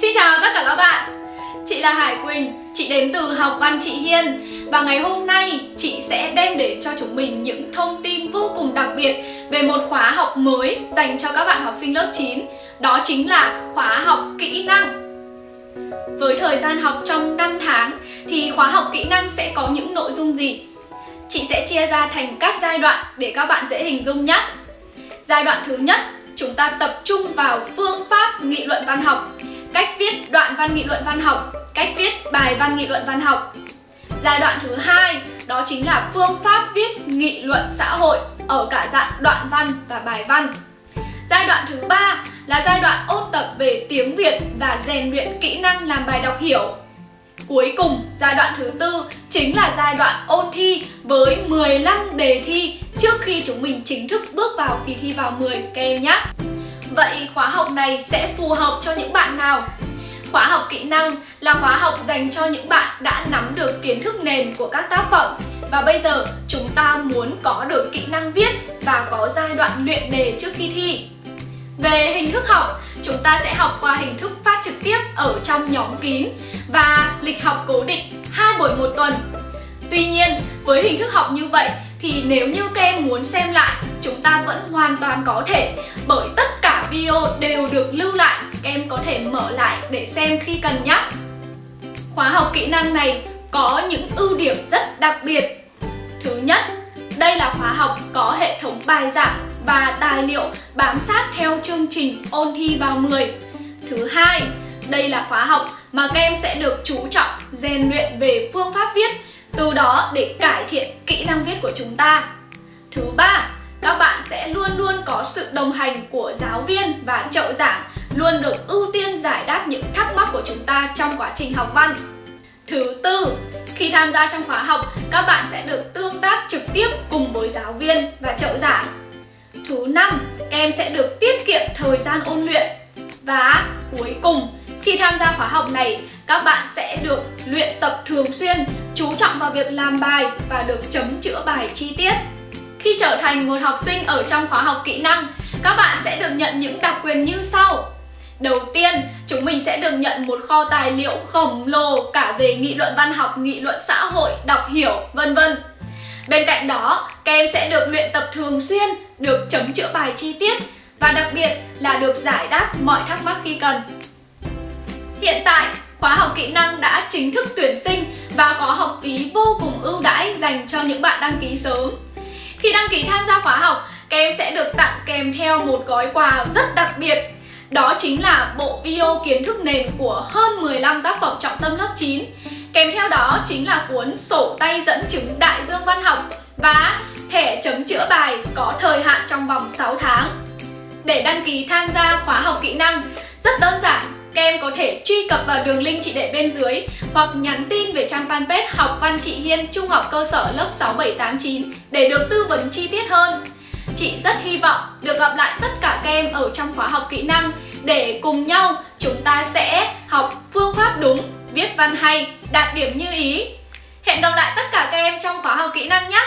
Xin chào tất cả các bạn. Chị là Hải Quỳnh, chị đến từ học văn chị Hiên. Và ngày hôm nay chị sẽ đem đến cho chúng mình những thông tin vô cùng đặc biệt Về một khóa học mới dành cho các bạn học sinh lớp 9 Đó chính là khóa học kỹ năng. Với thời gian học trong 5 tháng Thì khóa học kỹ năng sẽ có những nội dung gì? Chị sẽ chia ra thành các giai đoạn để các bạn dễ hình dung nhé. Giai đoạn thứ nhất chúng ta tập trung vào phương pháp nghị luận văn học cách viết đoạn văn nghị luận văn học, cách viết bài văn nghị luận văn học. Giai đoạn thứ hai đó chính là phương pháp viết nghị luận xã hội ở cả dạng đoạn văn và bài văn. Giai đoạn thứ ba là giai đoạn ôn tập về tiếng Việt và rèn luyện kỹ năng làm bài đọc hiểu. Cuối cùng, giai đoạn thứ tư chính là giai đoạn ôn thi với 15 đề thi trước khi chúng mình chính thức bước vào kỳ thi vào 10 các em nhé. Vậy khóa học này sẽ phù hợp cho những bạn nào? Khóa học kỹ năng là khóa học dành cho những bạn đã nắm được kiến thức nền của các tác phẩm và bây giờ chúng ta muốn có được kỹ năng viết và có giai đoạn luyện đề trước khi thi. Về hình thức học, chúng ta sẽ học qua hình thức phát trực tiếp ở trong nhóm kín và lịch học cố định hai buổi một tuần. Tuy nhiên, với hình thức học như vậy thì nếu như các em muốn xem lại, chúng ta vẫn hoàn toàn có thể bởi tất video đều được lưu lại, em có thể mở lại để xem khi cần nhé. Khóa học kỹ năng này có những ưu điểm rất đặc biệt. Thứ nhất, đây là khóa học có hệ thống bài giảng và tài liệu bám sát theo chương trình ôn thi vào 10. Thứ hai, đây là khóa học mà các em sẽ được chú trọng rèn luyện về phương pháp viết từ đó để cải thiện kỹ năng viết của chúng ta. Thứ ba, các bạn sẽ luôn luôn có sự đồng hành của giáo viên và trợ giảng luôn được ưu tiên giải đáp những thắc mắc của chúng ta trong quá trình học văn. Thứ tư, khi tham gia trong khóa học, các bạn sẽ được tương tác trực tiếp cùng với giáo viên và trợ giảng. Thứ năm, các em sẽ được tiết kiệm thời gian ôn luyện. Và cuối cùng, khi tham gia khóa học này, các bạn sẽ được luyện tập thường xuyên, chú trọng vào việc làm bài và được chấm chữa bài chi tiết. Khi trở thành một học sinh ở trong khóa học kỹ năng, các bạn sẽ được nhận những đặc quyền như sau. Đầu tiên, chúng mình sẽ được nhận một kho tài liệu khổng lồ cả về nghị luận văn học, nghị luận xã hội, đọc hiểu, vân vân. Bên cạnh đó, các em sẽ được luyện tập thường xuyên, được chấm chữa bài chi tiết và đặc biệt là được giải đáp mọi thắc mắc khi cần. Hiện tại, khóa học kỹ năng đã chính thức tuyển sinh và có học phí vô cùng ưu đãi dành cho những bạn đăng ký sớm. Khi đăng ký tham gia khóa học, các em sẽ được tặng kèm theo một gói quà rất đặc biệt. Đó chính là bộ video kiến thức nền của hơn 15 tác phẩm trọng tâm lớp 9 Kèm theo đó chính là cuốn sổ tay dẫn chứng đại dương văn học và thẻ chấm chữa bài có thời hạn trong vòng 6 tháng. Để đăng ký tham gia khóa học kỹ năng rất đơn giản các em có thể truy cập vào đường link chị để bên dưới hoặc nhắn tin về trang fanpage Học Văn Chị Hiên Trung học cơ sở lớp 6789 để được tư vấn chi tiết hơn. Chị rất hy vọng được gặp lại tất cả các em ở trong khóa học kỹ năng để cùng nhau chúng ta sẽ học phương pháp đúng, viết văn hay, đạt điểm như ý. Hẹn gặp lại tất cả các em trong khóa học kỹ năng nhé!